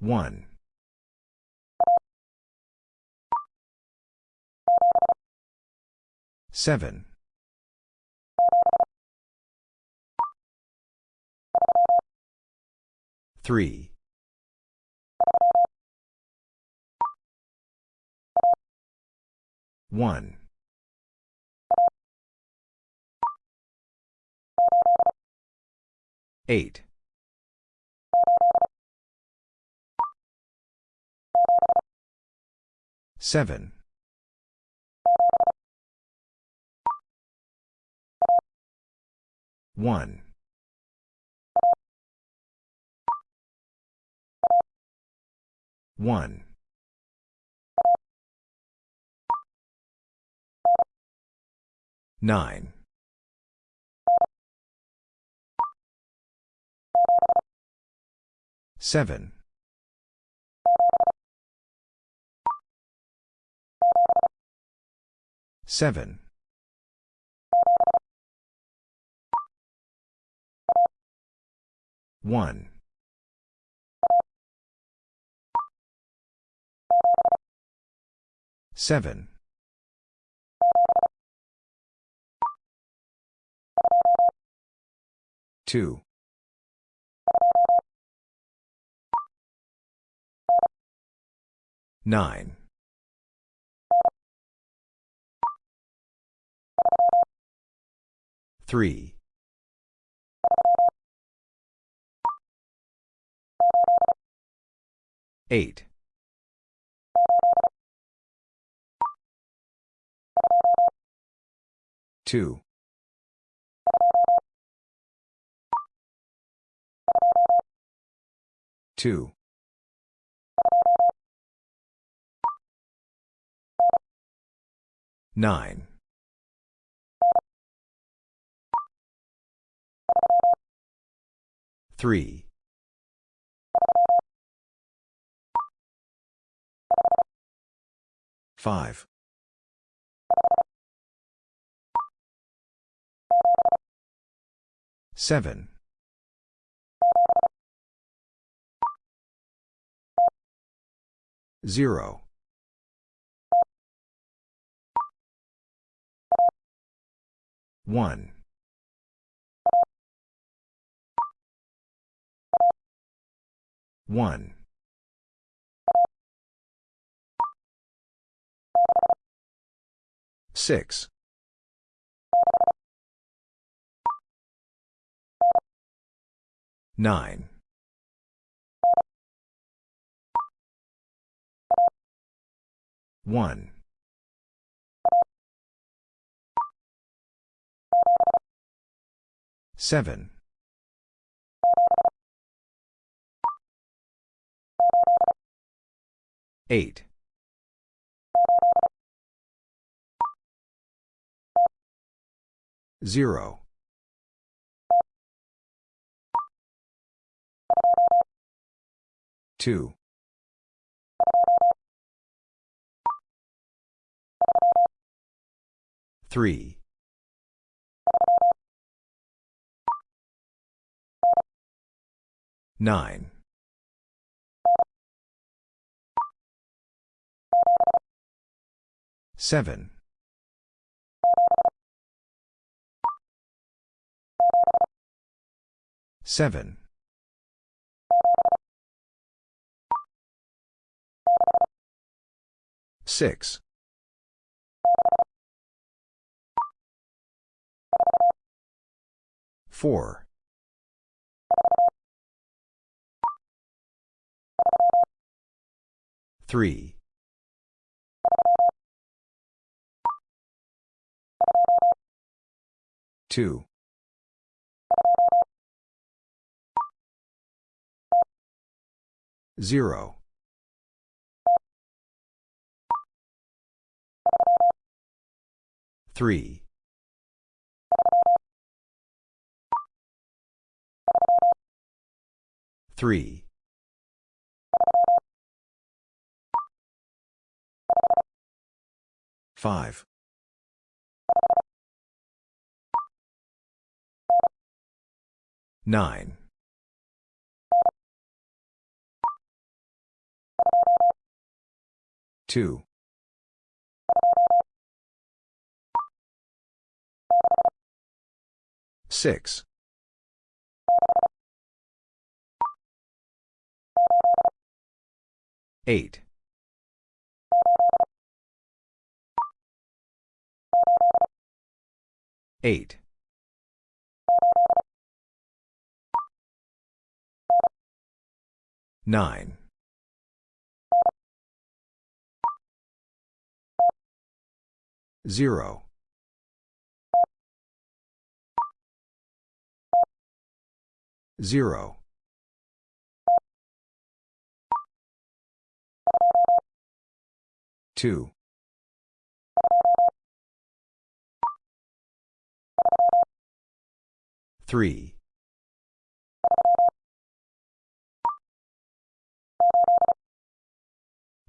One. Seven. Three. One. Eight. Seven. One. One. Nine. Seven. Seven. One. Seven. Two. Nine. Three. Eight. Two. Two. Nine. Three. Five. Seven. Zero. One. One. Six. Nine. One. Seven. Eight. Zero. Two. Three. Nine. Seven. Seven. Six. Four. Three. Two. Zero. Three. Three. Five. Nine. 2. 6. 8. 8. 9. 0. 0. 2. 3.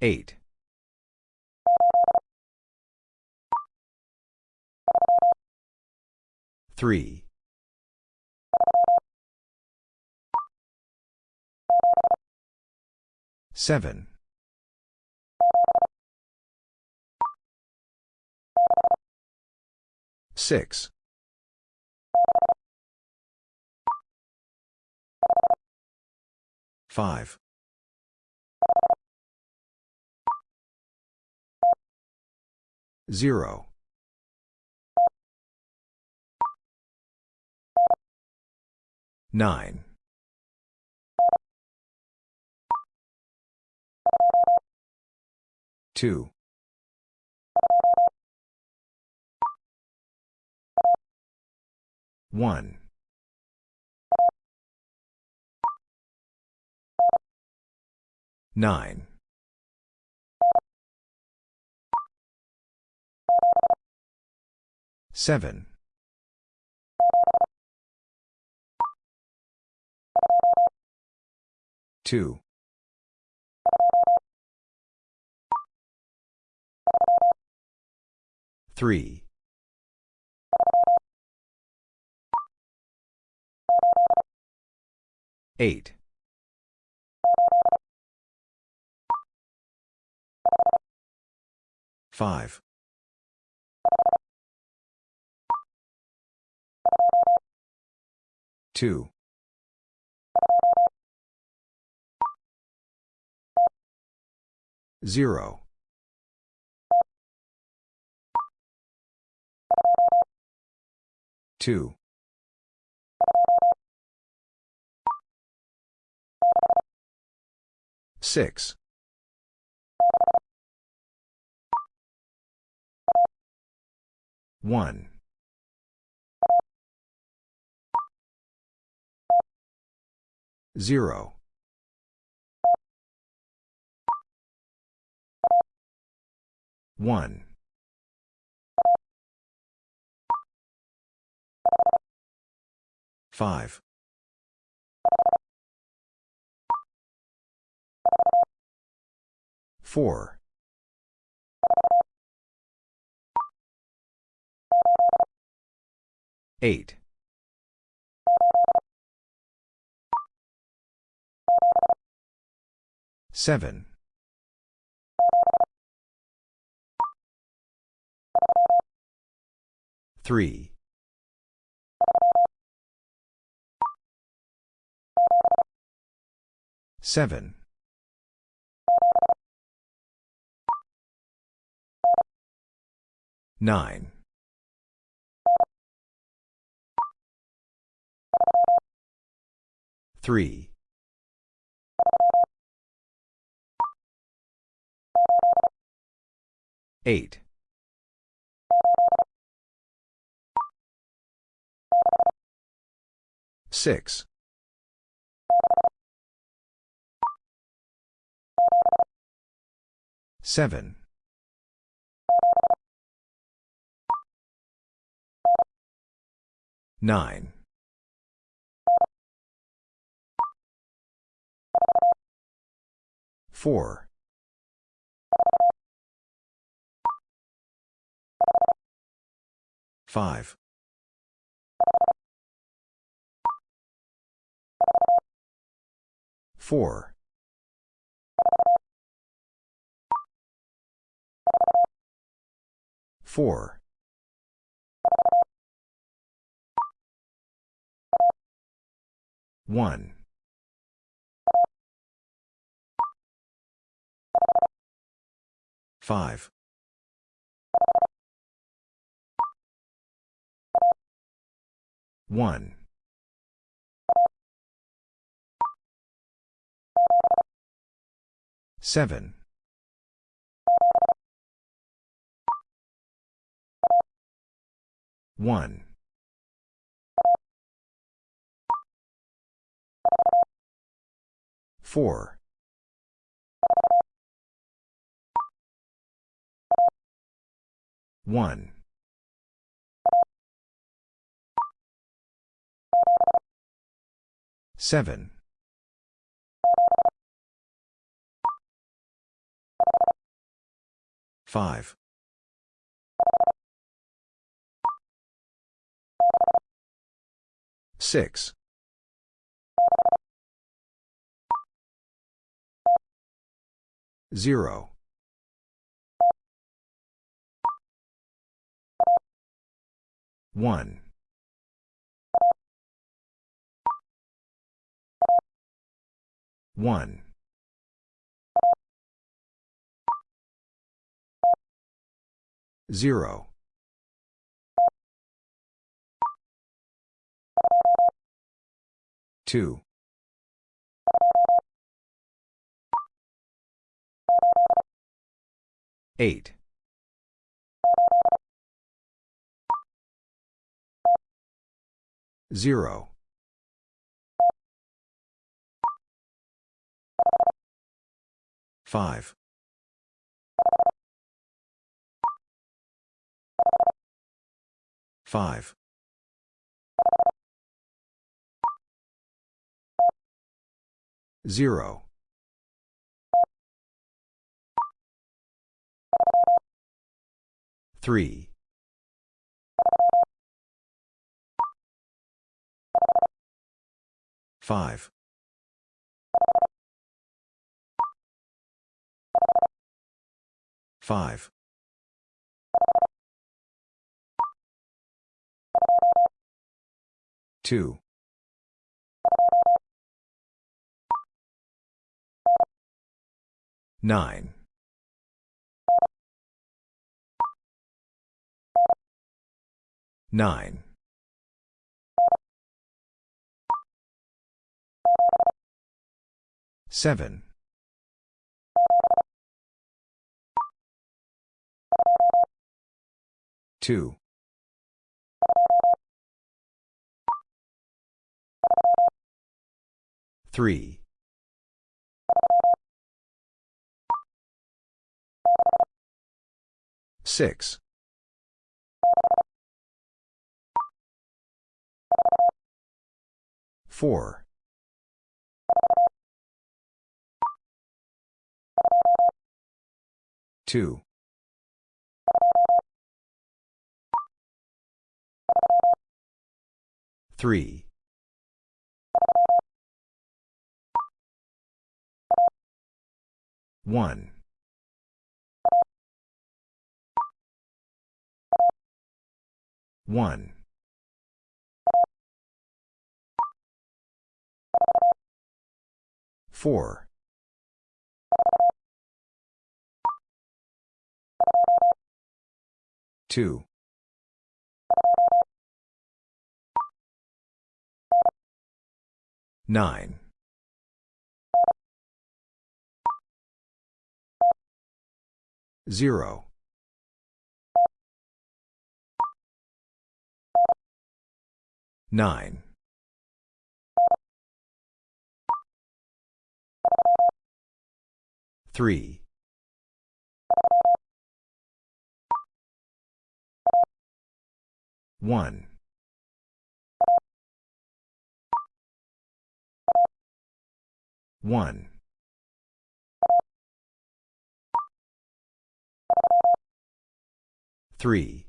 8. 3. 7. 6. 5. 0. 9. 2. 1. 9. 7. 2. 3. 8. 5. 2. 0. 2. 6. 1. 0. 1. 5. 4. 8. 7. 3. 7. 9. 3. 8. 6. 7. 9. 4. 5. 4. 4. 1. 5. 1. 7. 1. 4. 1. 7. 5. 6. 0. 1. 1. 0. 2. 8. 0. 5. 5. 0. 3. 5. 5. 2. 9. 9. 7. 2. 3. 6. 4. 2. 3. 1. 1. 4. 2. 9. 0. 9. 3. 1. 1. 3.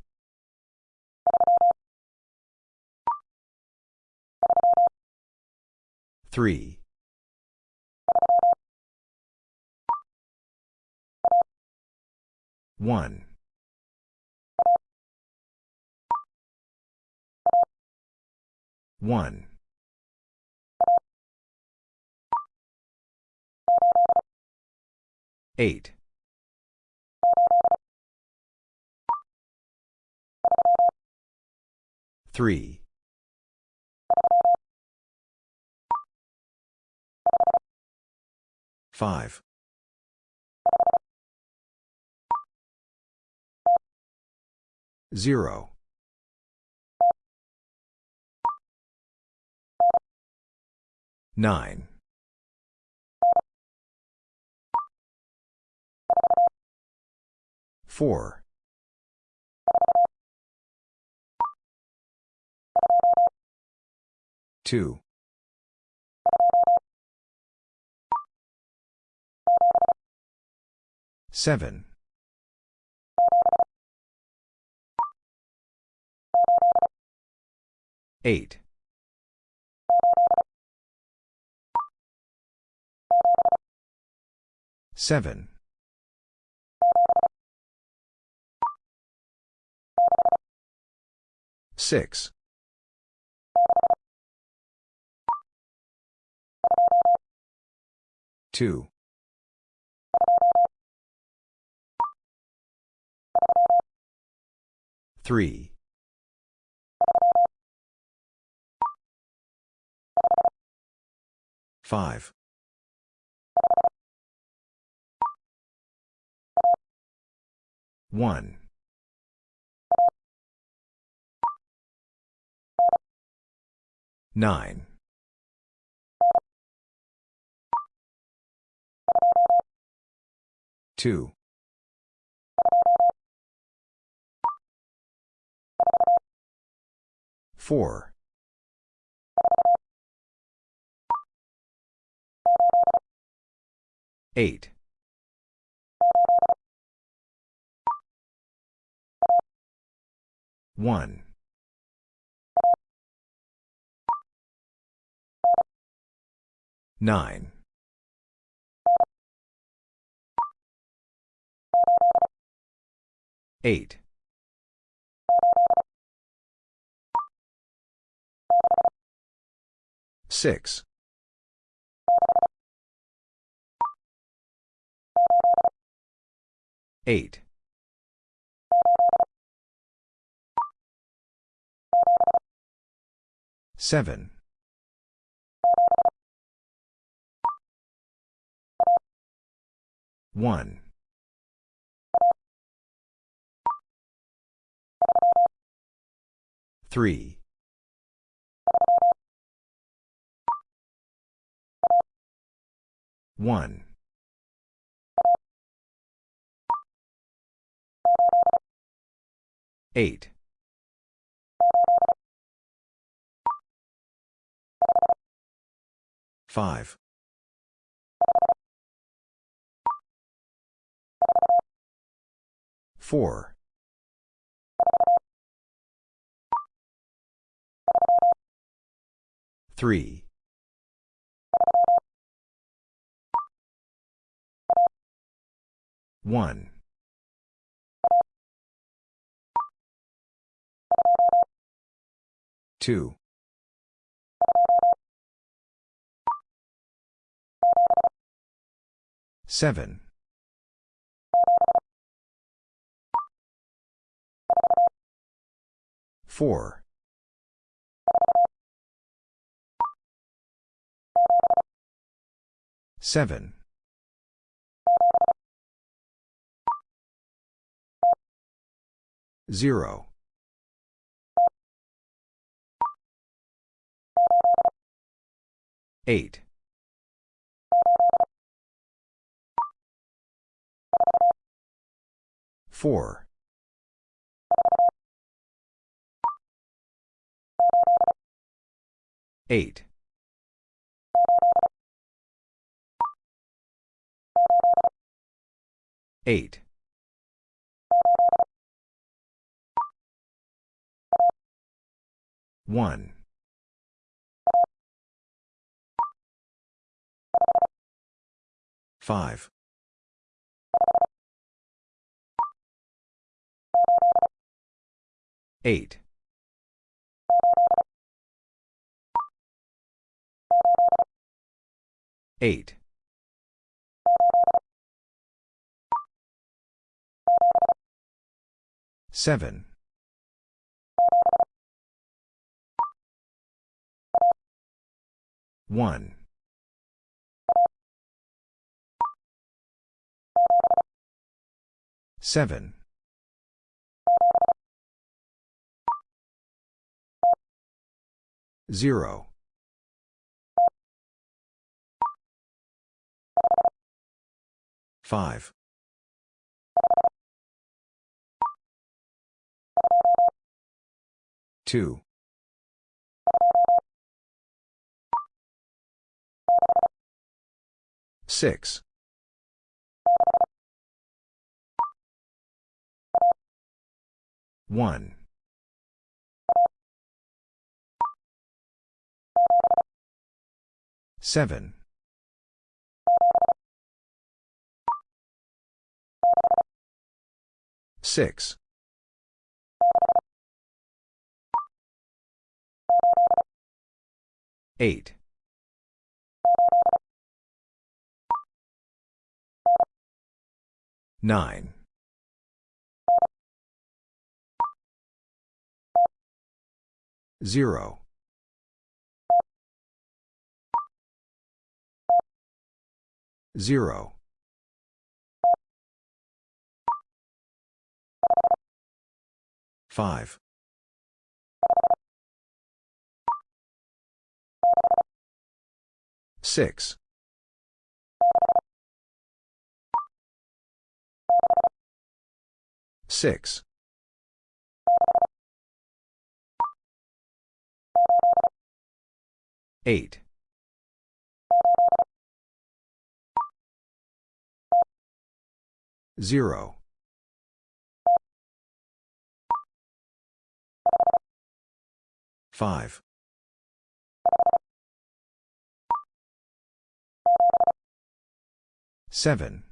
3. 1. 1. 8. 3. 5. 0. 9. 4. 2. 7. 8. 7. 6. 2. 3. 5. 1. 9. 2. 4. 8. 1. 9. 8. 6. 8. 7. 1. 3. 1. 8. 5. 4. 3. 1. 2. 7. 4. 7. 0. 8. 4. 8. 8. 1. 5. 8. 8. 7. 1. 7. 0. 5. 2. 6. 1. 7. 6. 8. 9. 0. 0. 5. 6. 6. 8. 0. 5. 7.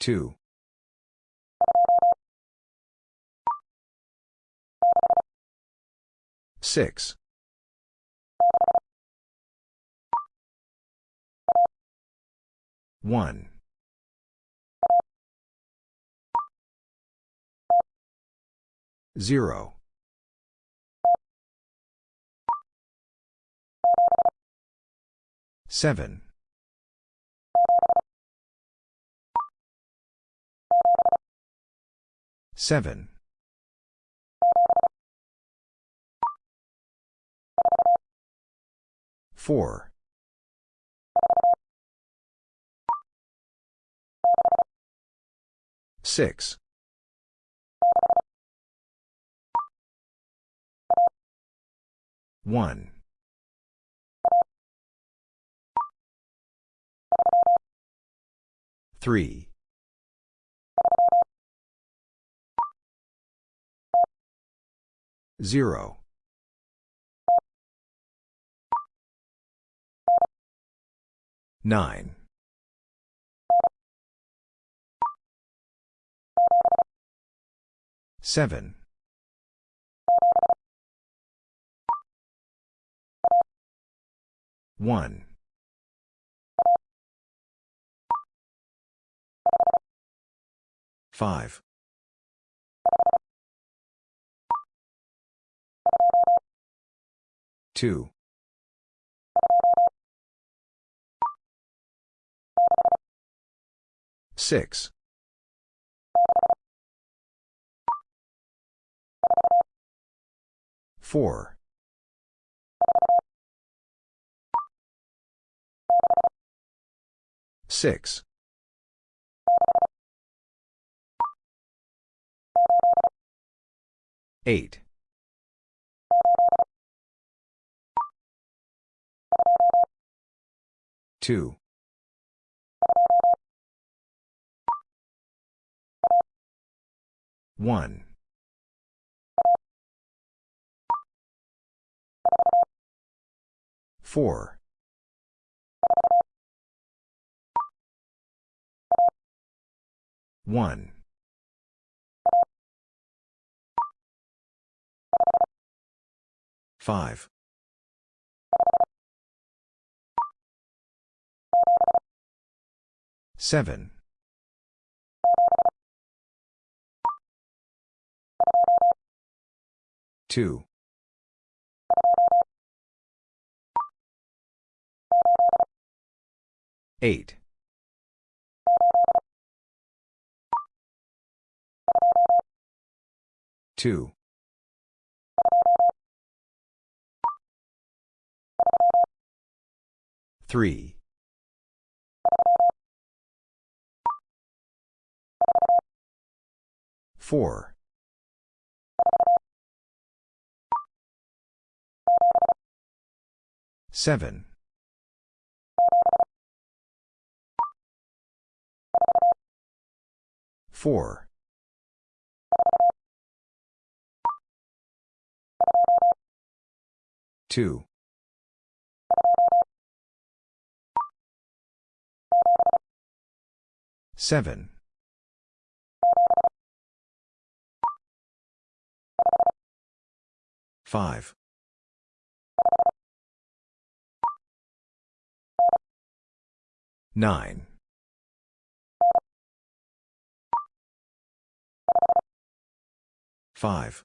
2. 6. 1. 0. 7. 7. 4. 6. 1. 3. 0. 9. 7. 1. 5. 2. 6. 4. 6. 8. 2. 1. 4. 1. Five. Seven. Two. Eight. Two. Three. Four. Seven. Four. Two. Seven. Five. Nine. Five.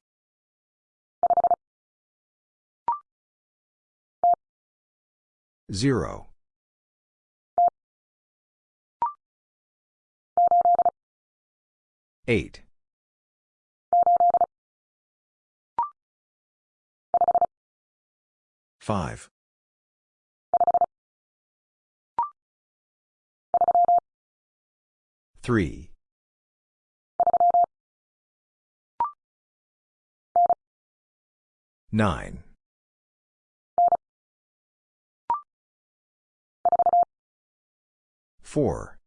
Zero. Eight. Five. Three. Nine. Four.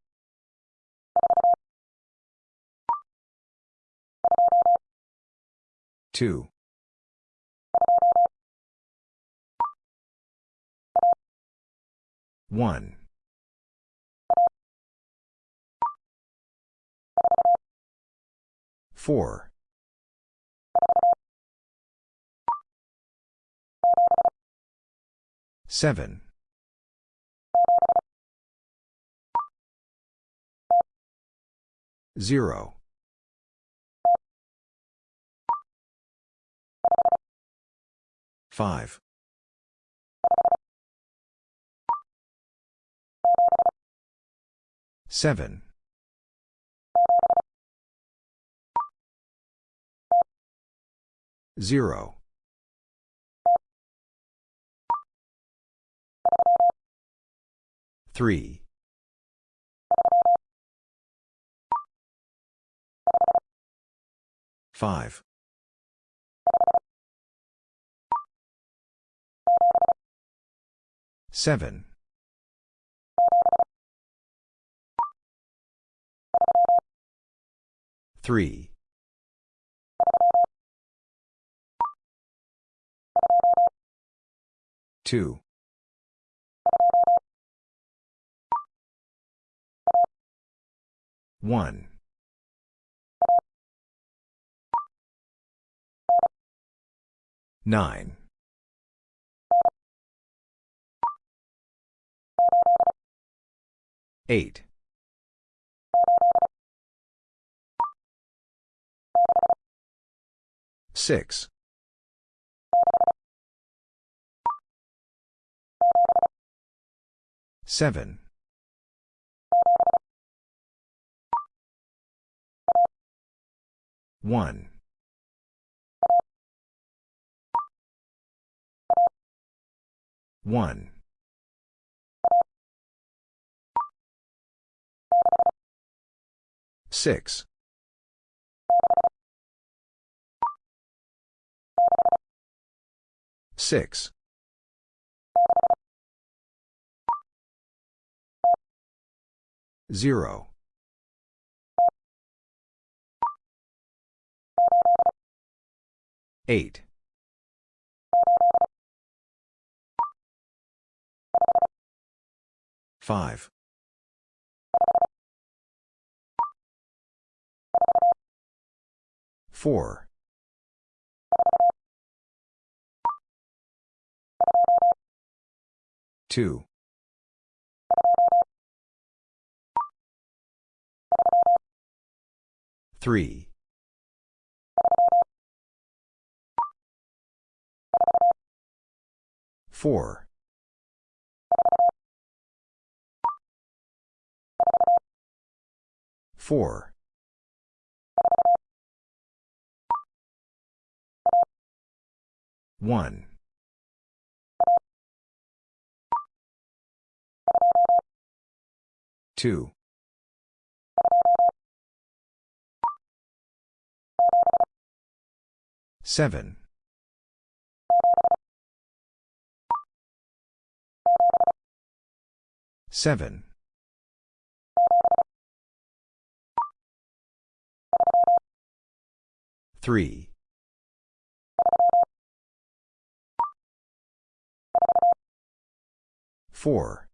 Two. One. Four. Seven. Zero. Five. Seven. Zero. Three. Five. Seven. Three. Two. One. Nine. Eight. Six. Seven. One. One. Six. Six. Zero. Eight. Five. Four. 2. 3. 4. 4. 1. 2. 7. 7. 3. 4.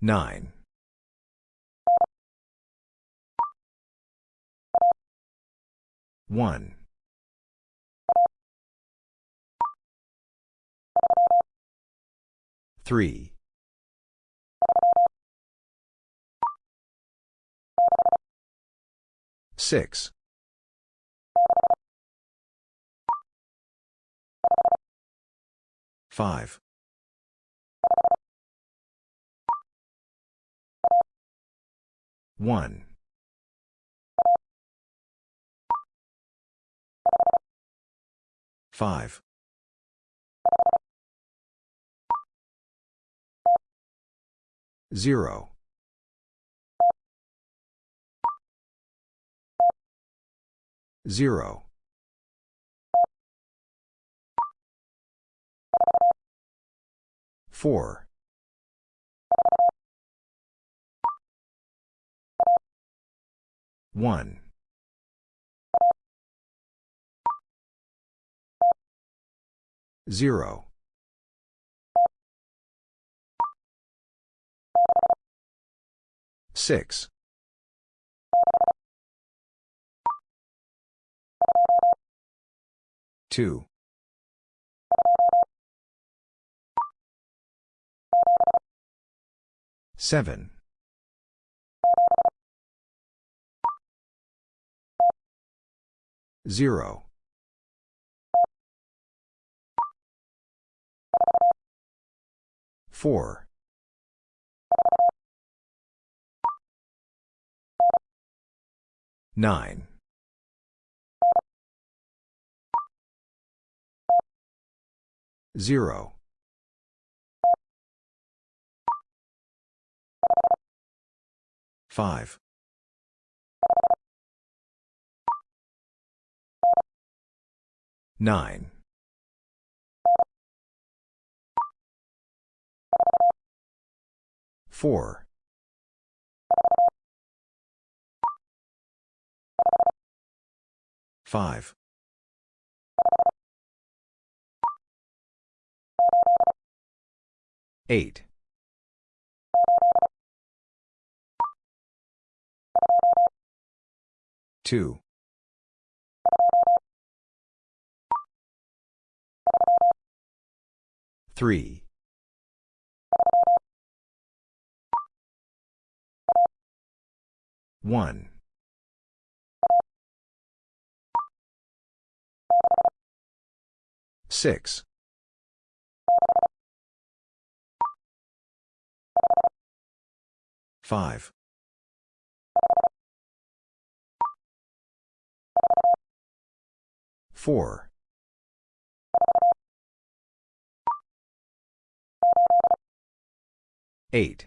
9. 1. 3. 6. 5. 1. 5. 0. 0. 4. 1. 0. 6. 2. 7. 0. 4. 9. 0. 5. 9. 4. 5. 8. 2. 3. 1. 6. 5. 4. 8.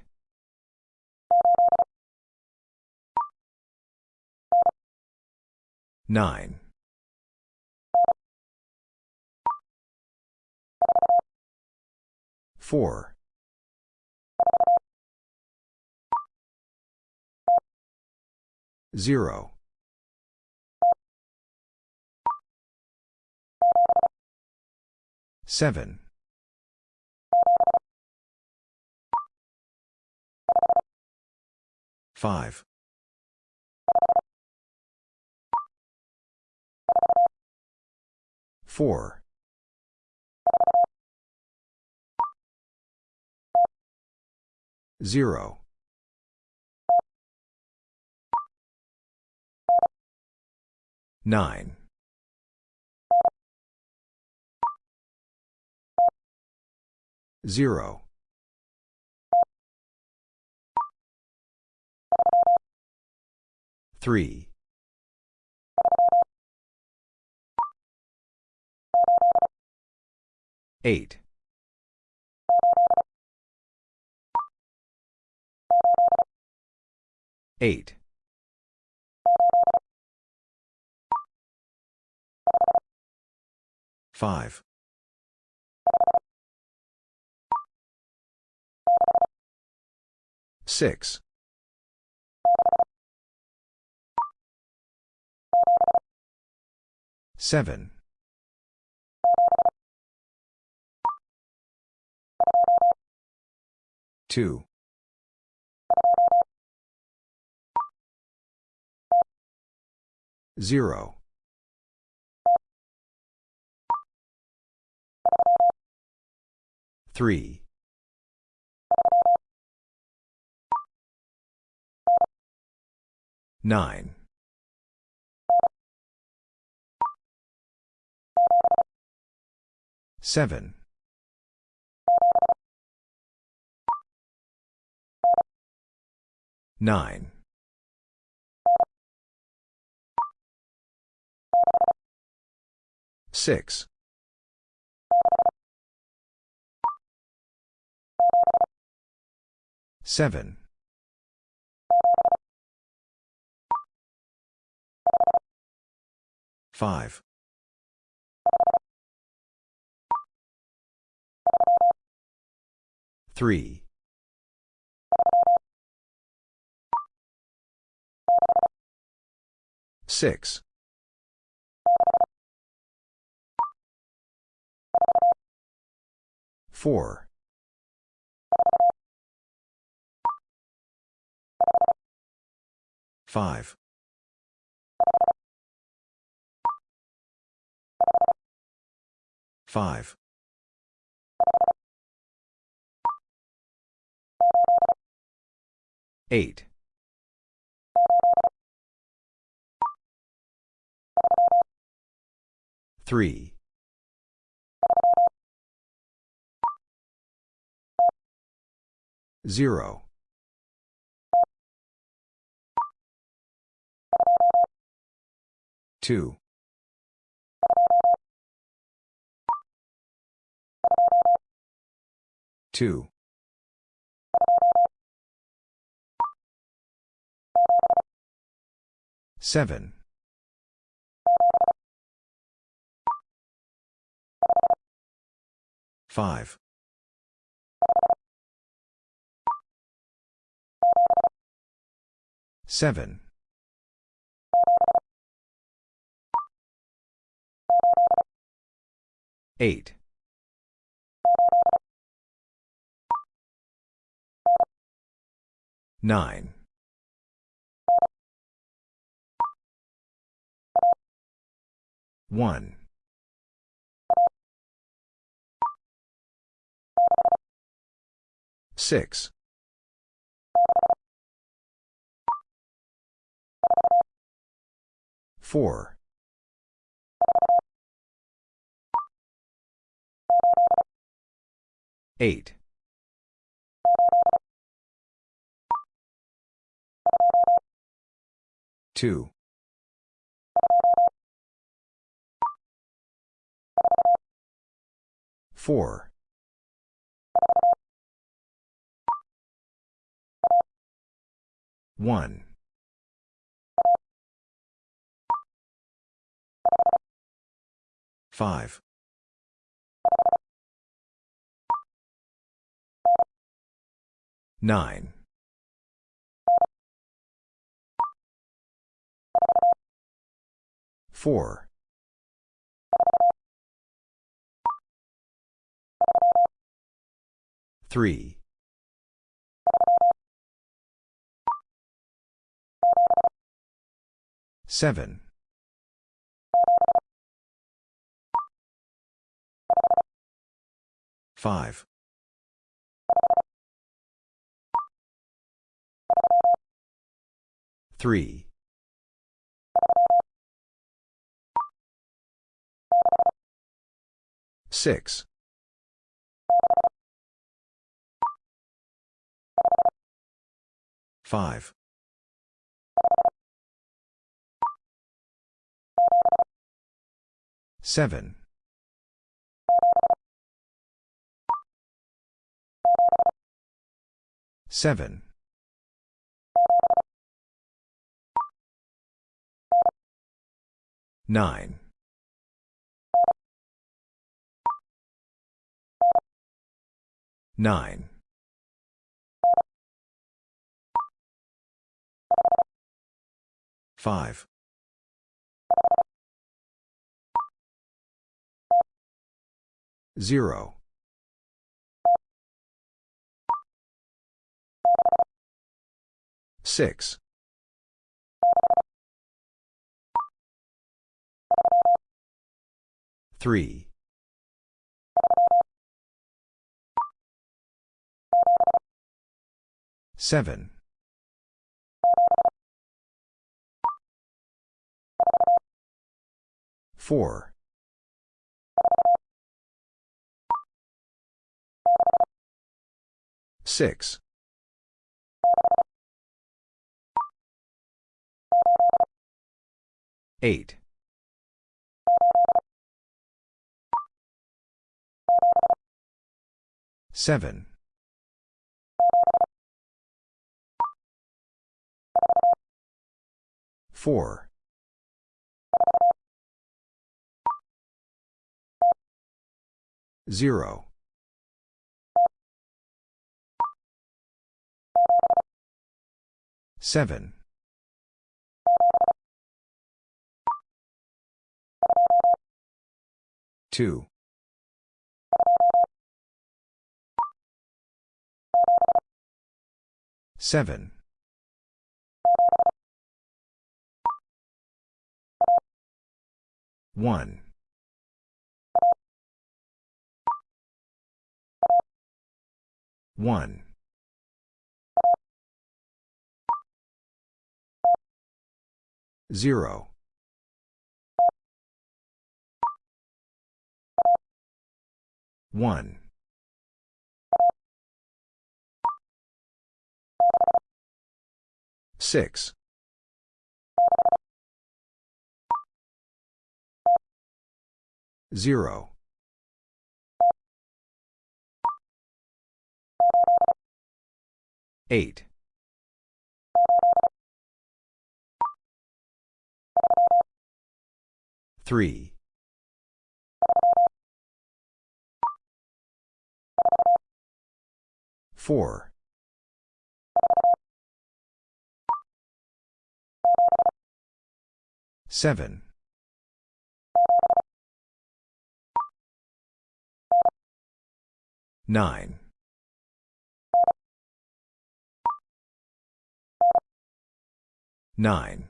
9. 4. 0. 7. 5. 4. 0. Nine. Zero. Three. Eight. Eight. Five. Six. Seven. Two. Zero. Three. Nine. Seven. Nine. Six. Seven. Five. Three. Six. Four. Five. Five. Eight. Three. Zero. Two. Two. Seven. Five. Seven. Eight. Nine. One. Six. Four. Eight. Two. Four. One. Five. Nine. Four. Three. Seven. 5. 3. 6. 5. 7. 7. 9. 9. 5. 0. 6. 3. 7. 4. 6. 8. 7. 4. 0. 7. 2. 7. 1. 1. 0. 1. 6. 0. 8. 3. 4. 7. 9. 9.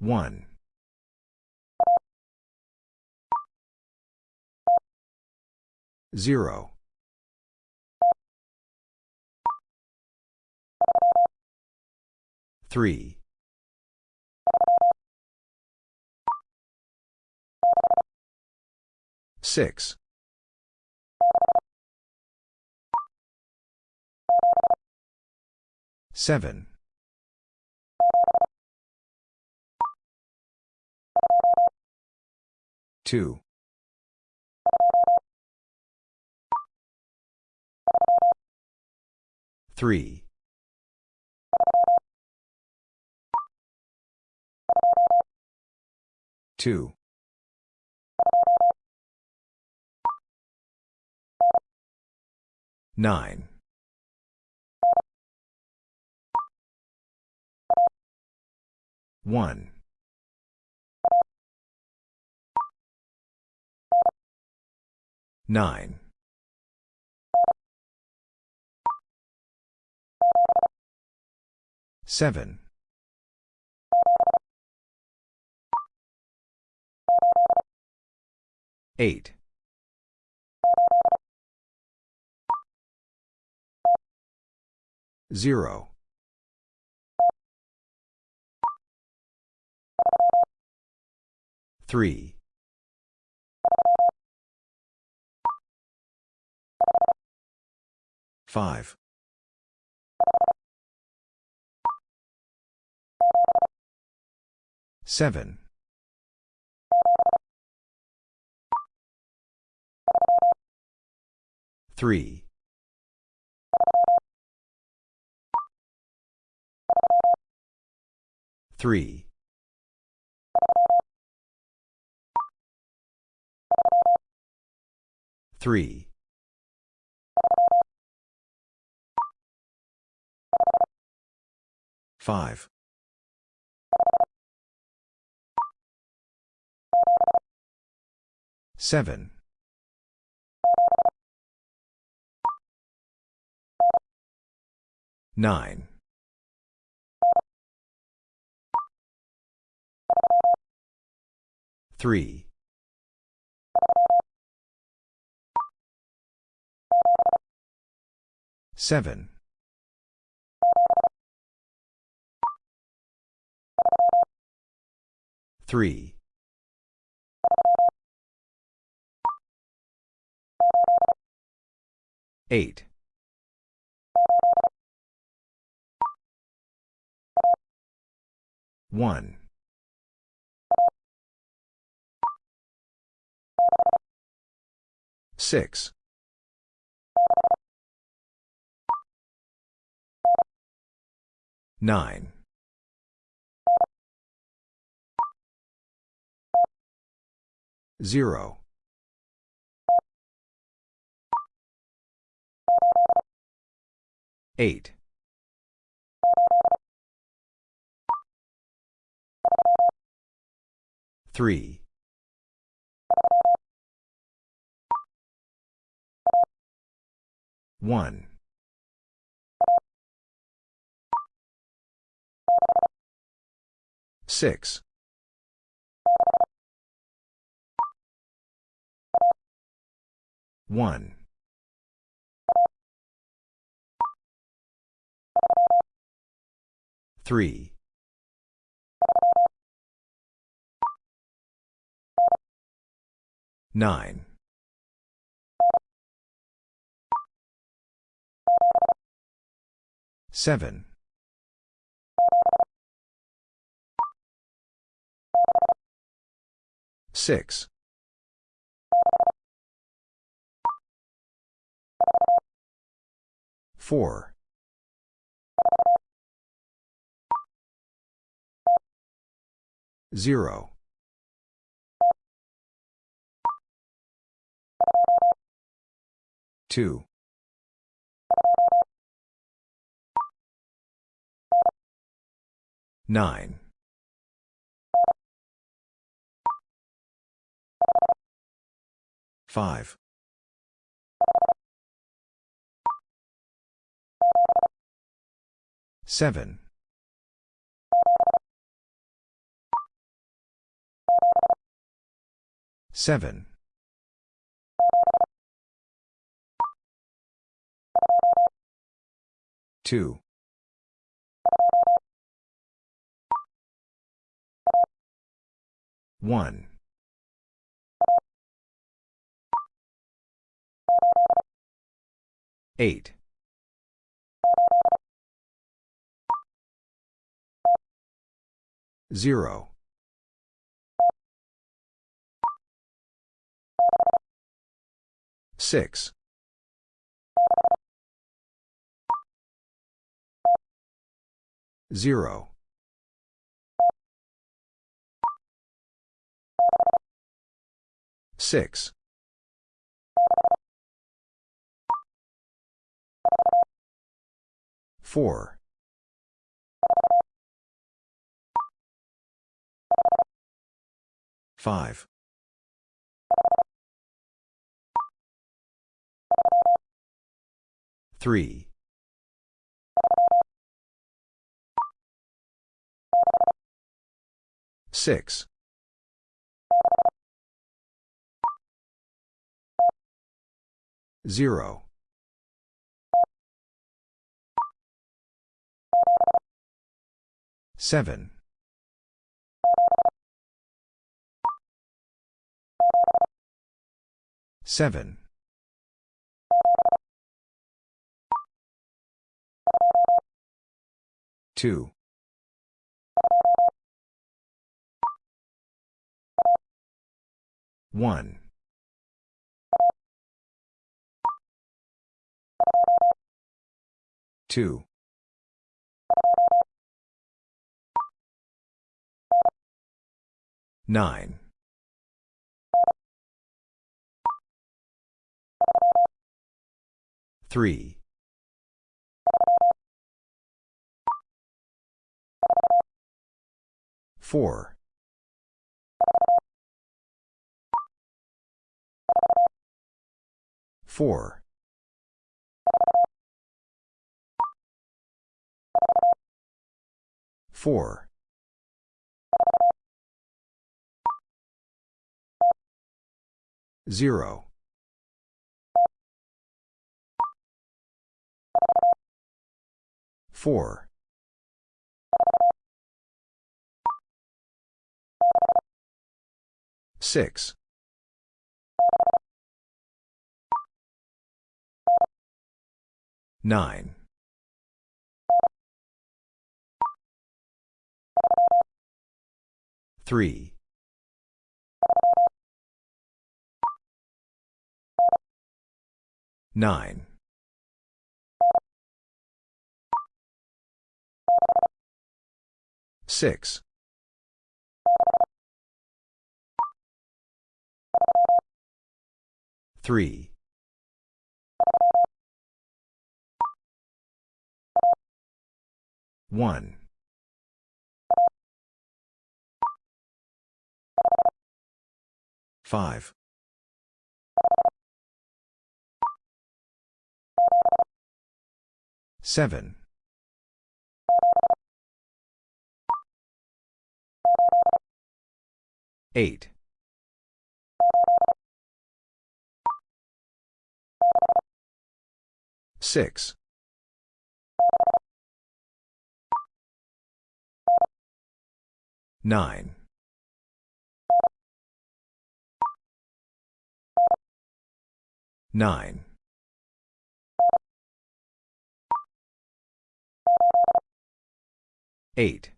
1. 0. 3. 6. 7. 2. 3. 2. 9. 1. 9. 7. 8. 0. 3. 5. 7. 3. 3. 3. 5. 7. 9. 3. 7. 3. 8. 1. 6. 9. 0. 8. 3. 1. 6. 1. 3. 9. 7. 6. 4. 0. 2. 9. 5. 7. 7. 2. 1. 8. 0. 6. 0. 6. 4. 5. 3. 6. Zero. Seven. Seven. Two. One. Two. Nine. Three. Four. Four. Four. Zero. Four. Six. Nine. Three. Nine. Six. Three. One. Five. Seven. Eight. Six. Nine. Nine. Eight.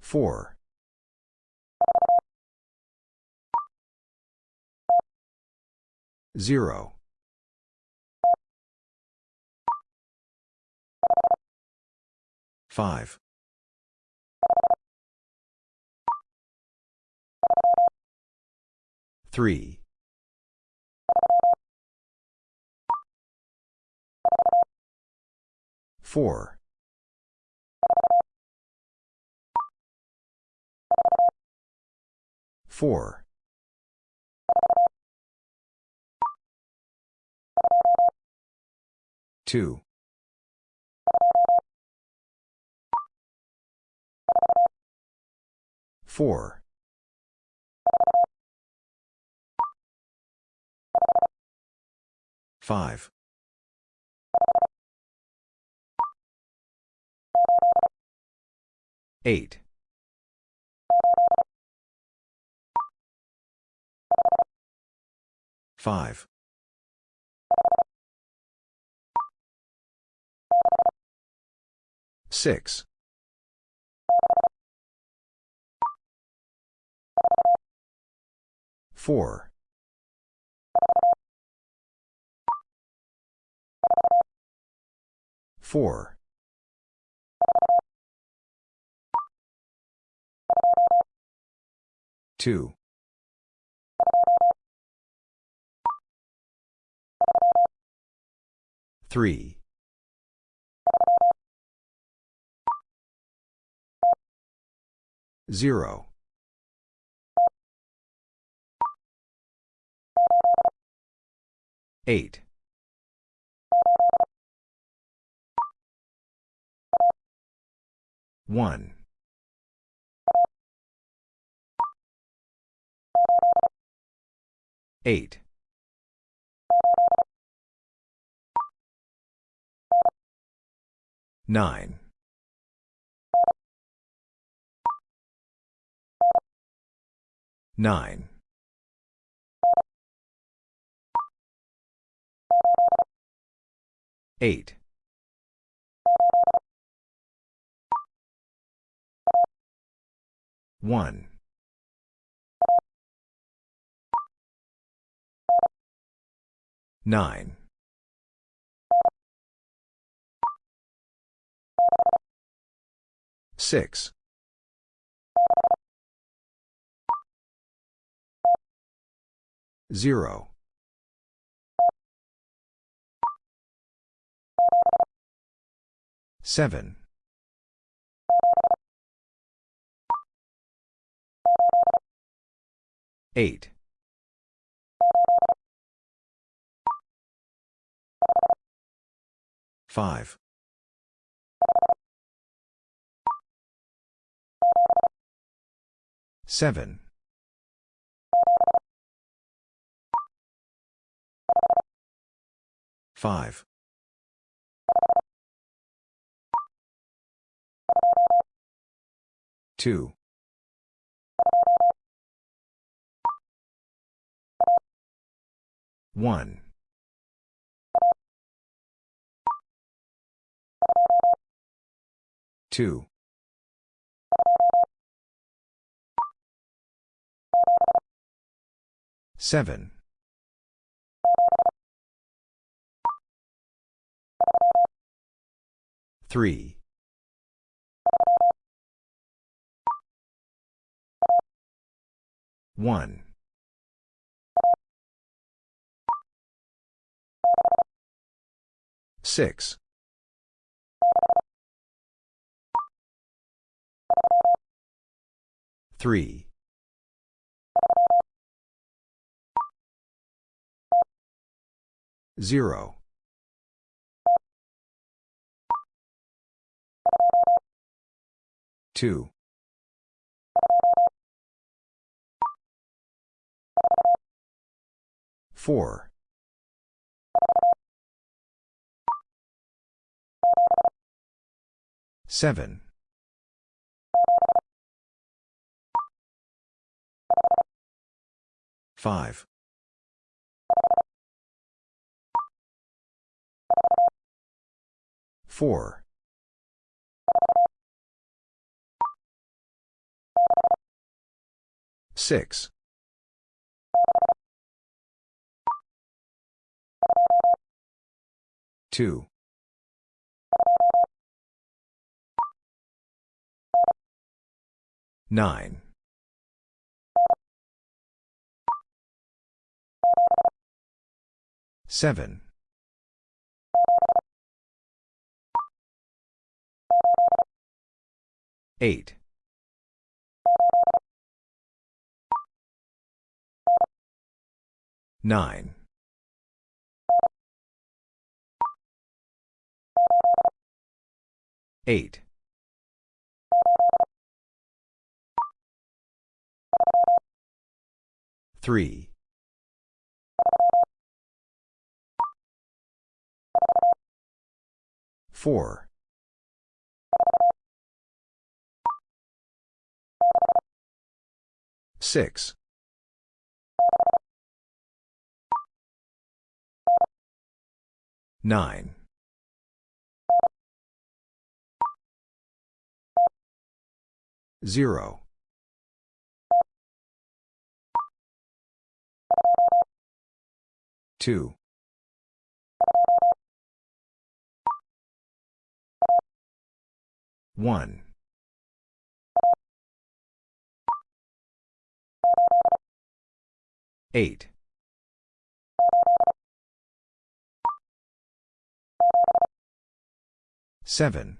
Four. Zero. Five. Three. Four. Four. Two. Four. Five. Eight. Five. Six. Four. Four. Two. Three. Zero. Eight. One. 8. 9. 9. 8. 1. 9. 6. 0. 7. 8. 5. 7. 5. 2. 1. 2. 7. 3. 1. 6. 3. 0. 2. 4. 7. 5. 4. 6. 2. 9. 7. 8. 9. 8. 3. 4. 6. 9. 0. 2. 1. 8. 7.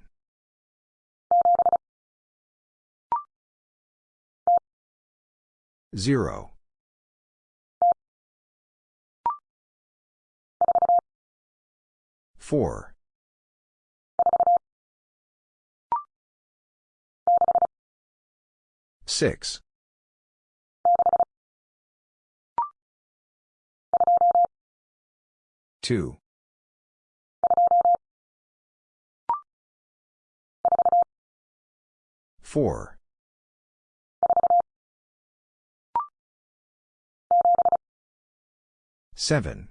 0. 4. 6. 2. 4. 7.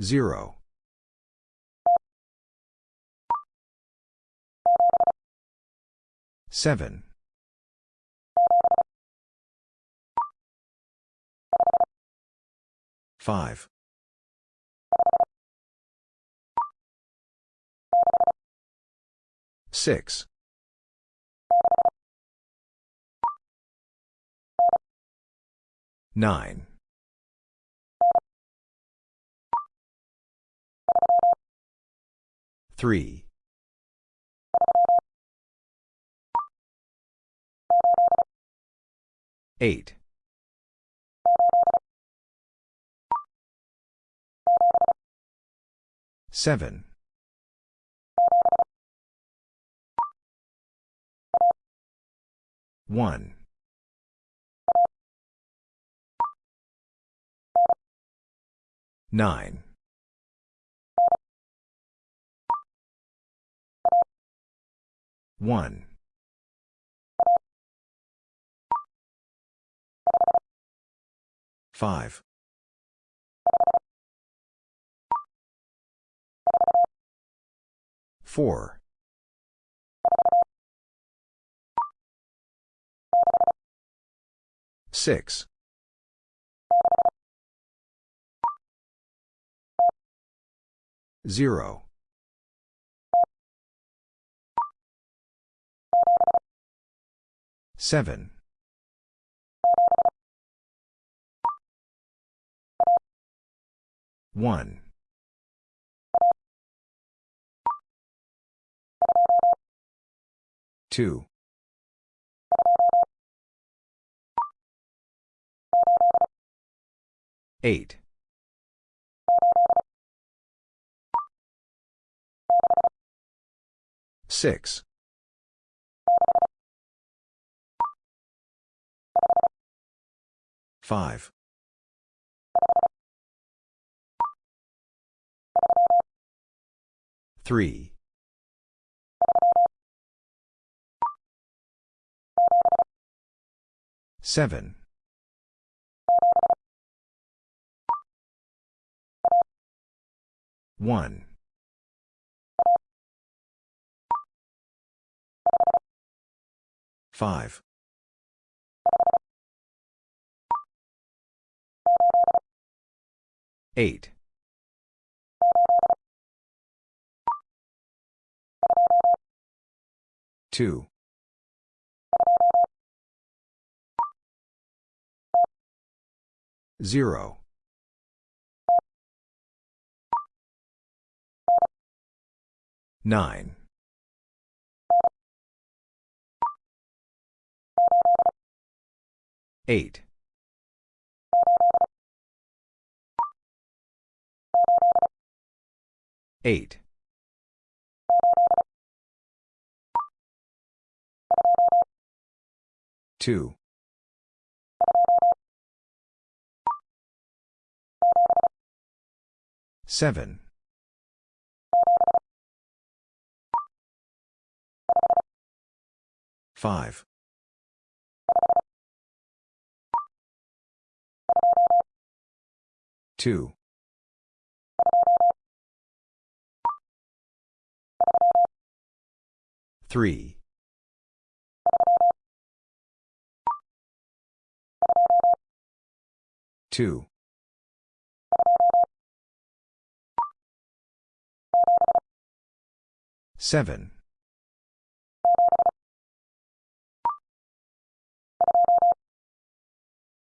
0. 7. 5. 6. 9. 3. 8. 7. 1. 9. 1. 5. 4. 6. 0. 7. 1. 2. 8. 6. 5. 3. 7. 1. 5. 8. 2. 0. 9. 8. 8. 2. 7. 5. 2. 3. 2. 7.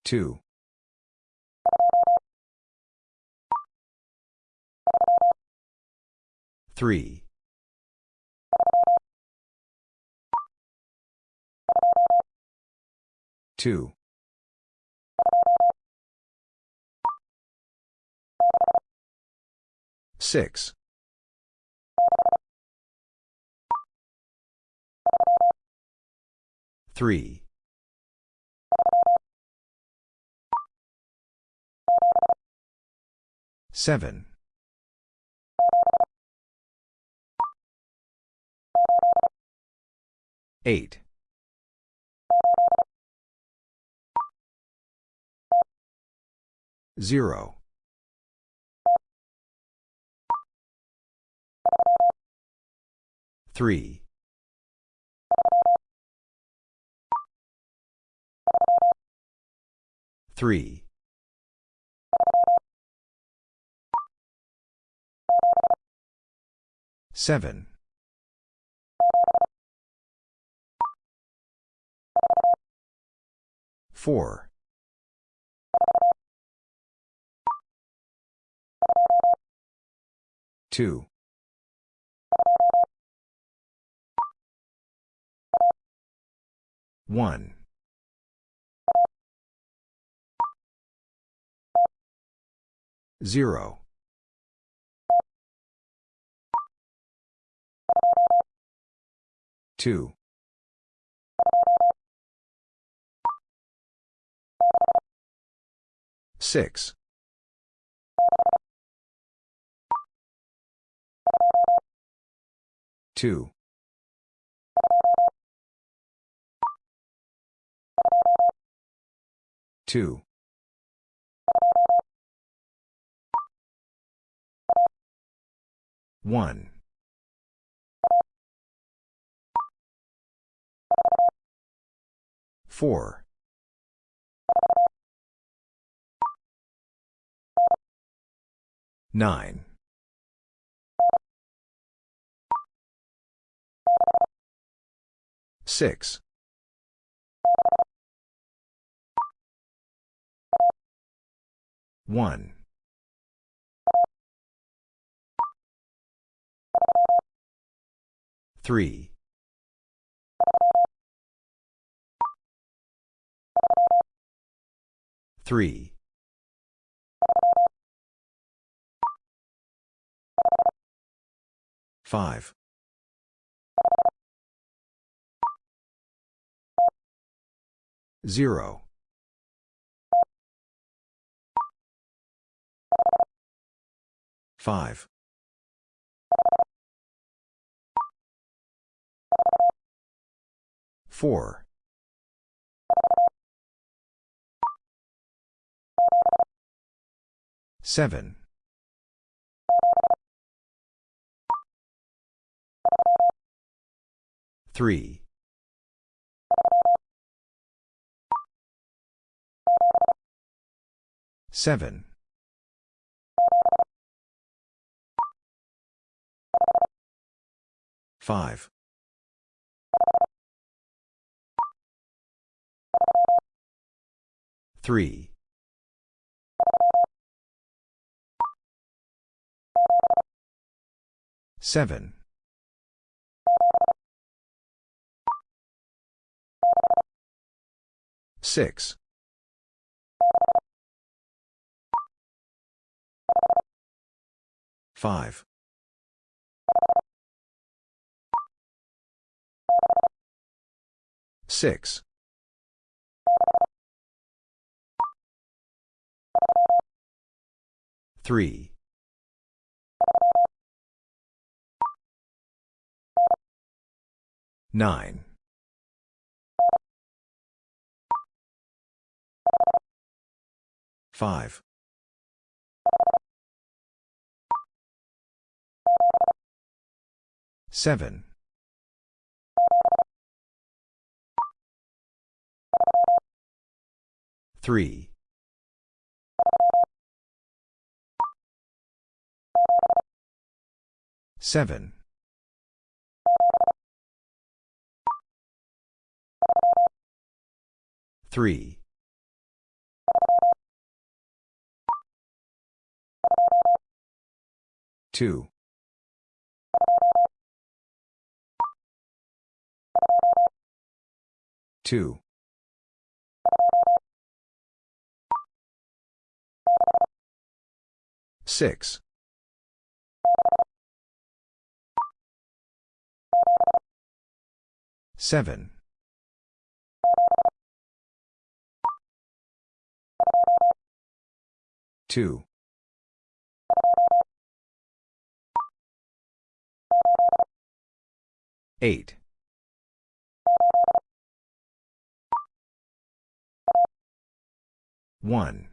2. Three. Two. Six. Three. Seven. Eight. Zero. Three. Three. Seven. Four. Two. One. Zero. Two. Six. Two. Two. One. Four. Nine. Six. One. Three. Three. Five. Zero. Five. Four. Seven. Three. Seven. Five. Three. Seven. Six. Five. Six. Three. Nine. Five. Seven. Three. Seven. Three. Two. Two. Six. Seven. Two. 8. 1.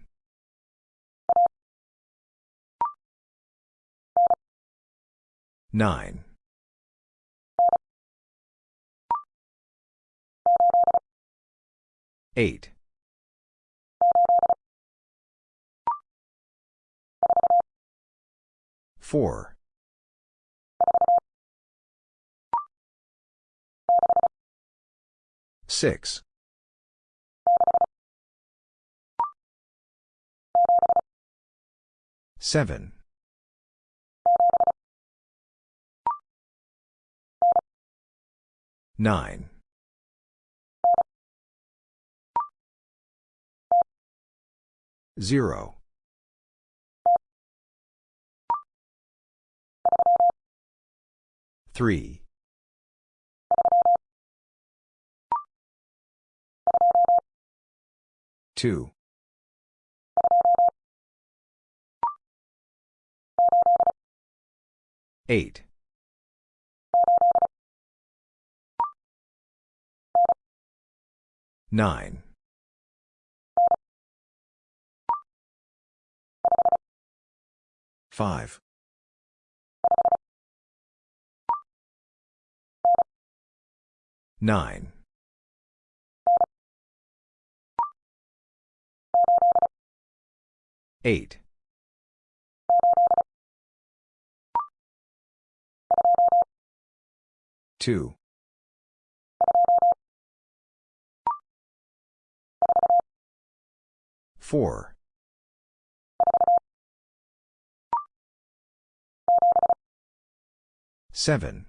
9. 8. 4. 6. 7. 9. 0. 3. 2. 8. 9. 5. 9. 8. 2. 4. 7.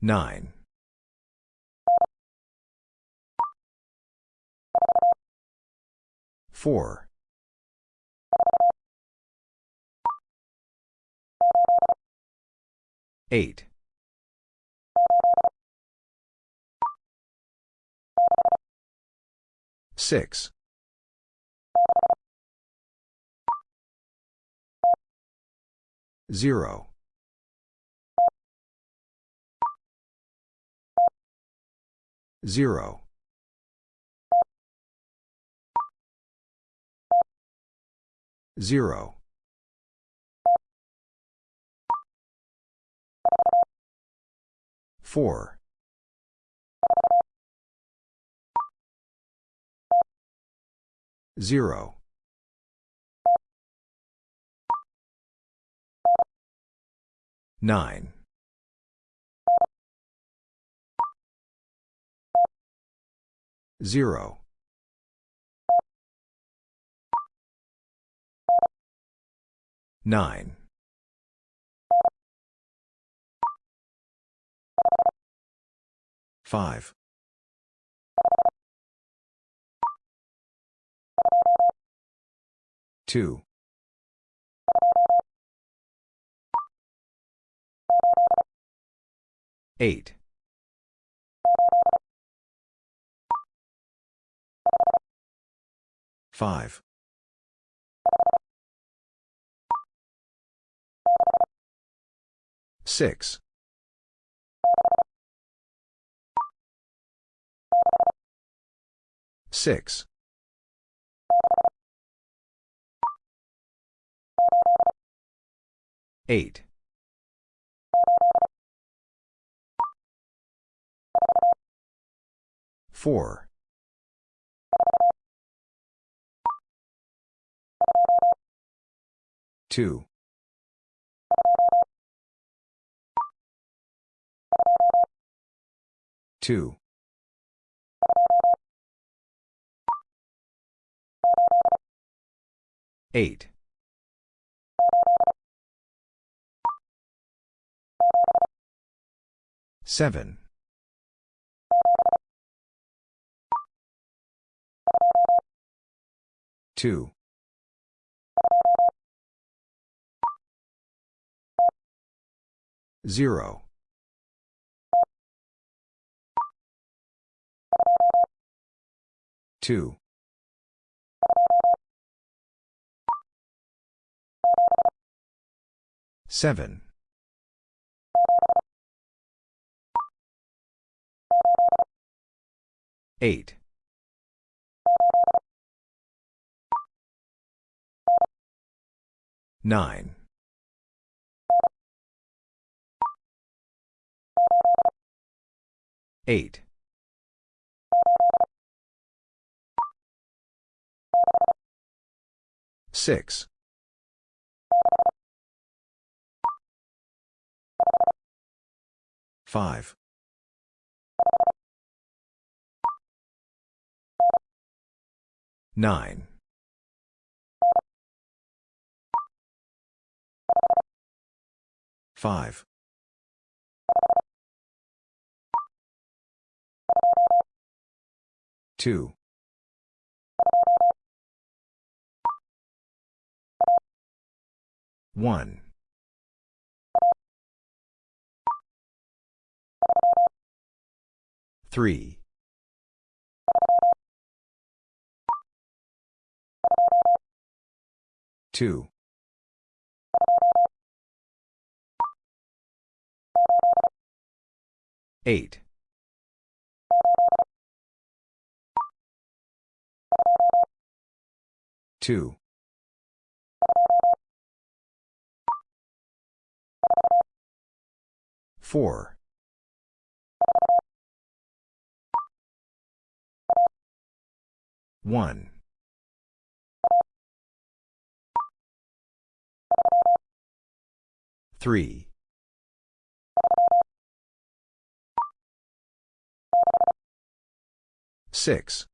9. 4. 8. 6. 0. 0. 0. 4. 0. 9. 0. 9. 5. 2. 8. 5. 6. 6. 8. 4. 2. 2. 8. 7. 2. 0. 2. Seven. Eight. Nine. Eight. Six. Five. Nine. Five. Two. One. Three. Two. Eight. Two. Four. One. Three. Six.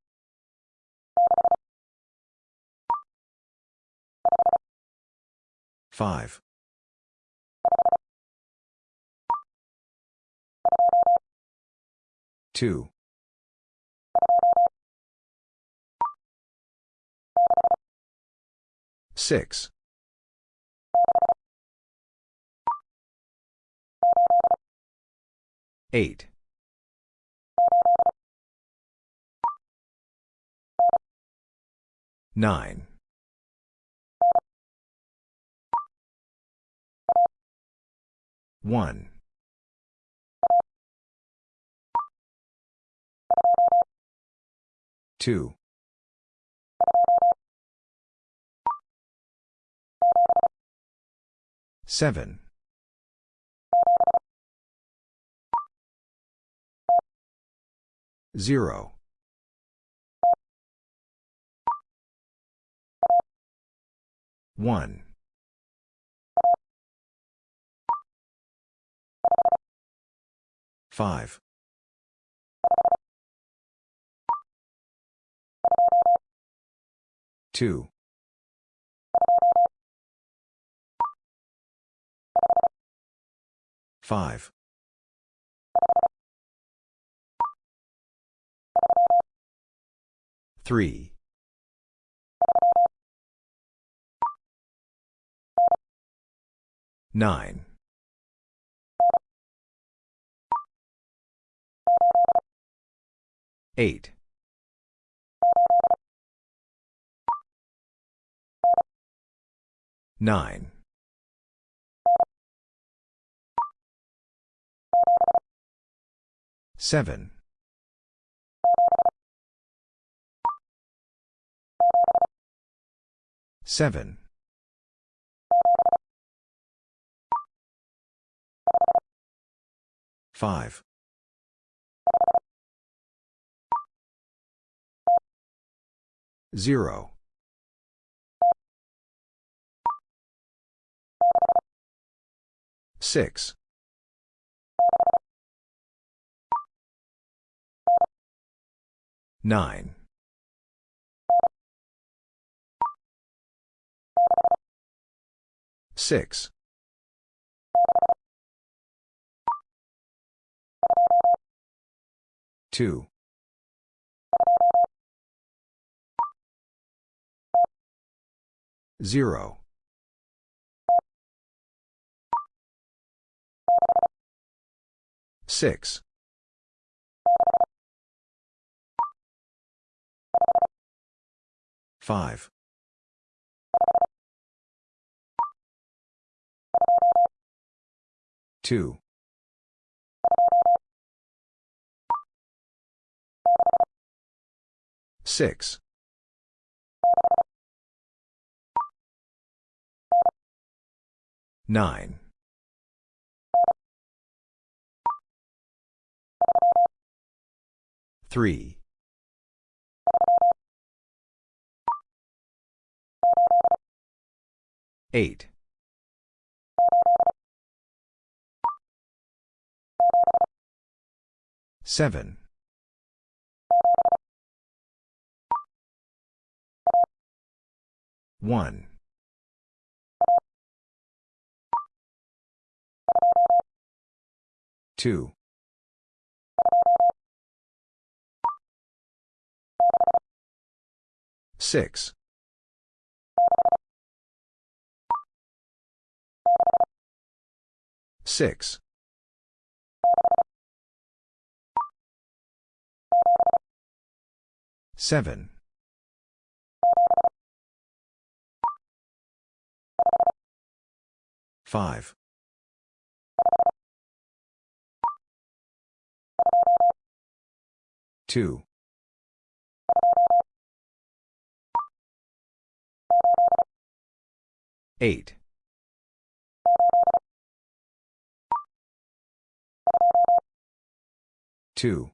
Five. Two. Six. Eight. Nine. One. Two. Seven. Zero. One. Five. Two. Five. Three. Nine. Eight. Nine. Seven. Seven. Five. Zero. Six. Nine. Six. Two. Zero. Six. Five. 2. 6. 9. 3. 8. 7. 1. 2. 6. 6. 7. 5. 2. 8. 2.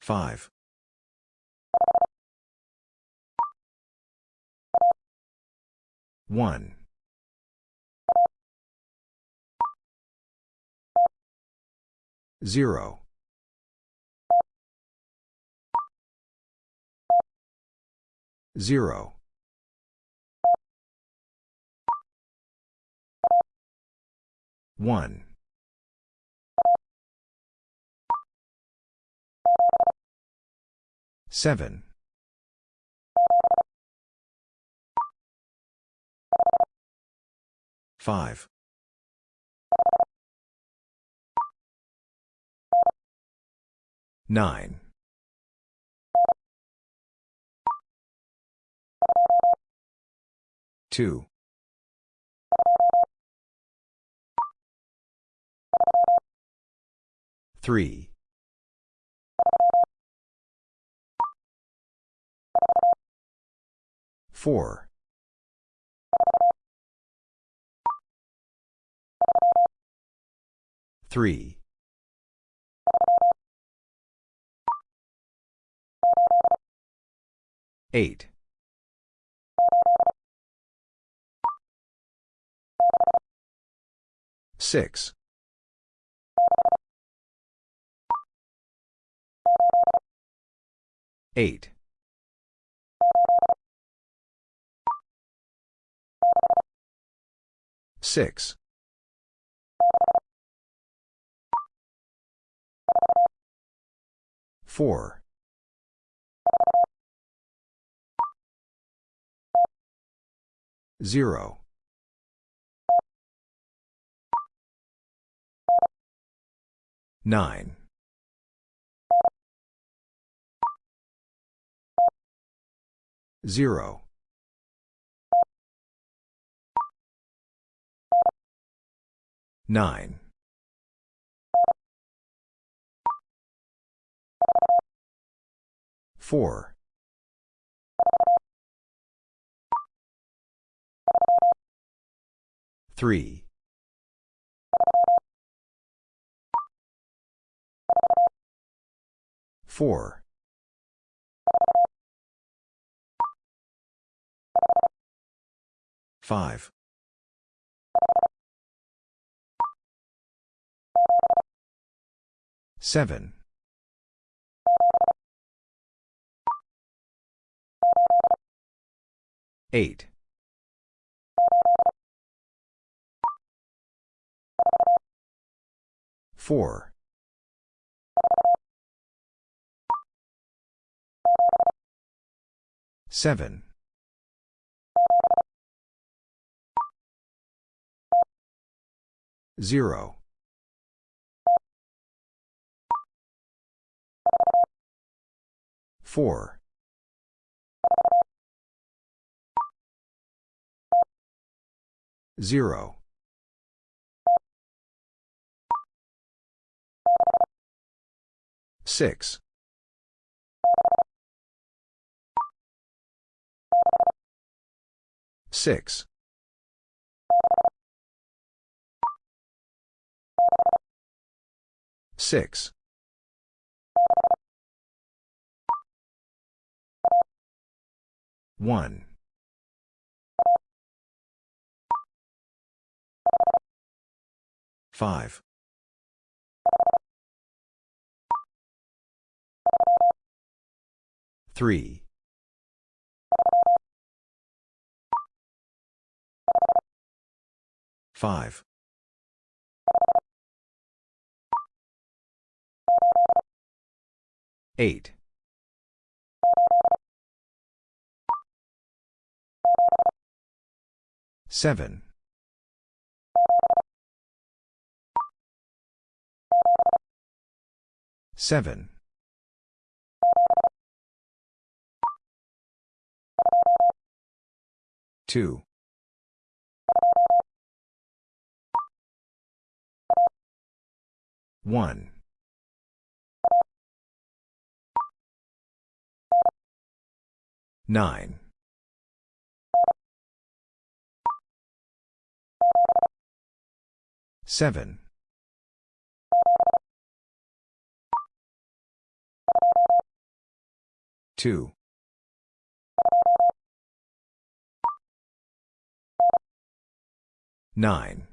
5. 1. 0. 0. 1. 7. 5. 9. 2. 3. 4. 3. 8. 6. 8. 6. 4. 0. 9. 0. 9. 4. 3. 4. 5. 7. 8. 4. 7. 0. 4. Zero. Six. Six. Six. One. Five. Three. Five. Eight. Seven. Seven. Two. One. Nine. Seven. Two. Nine.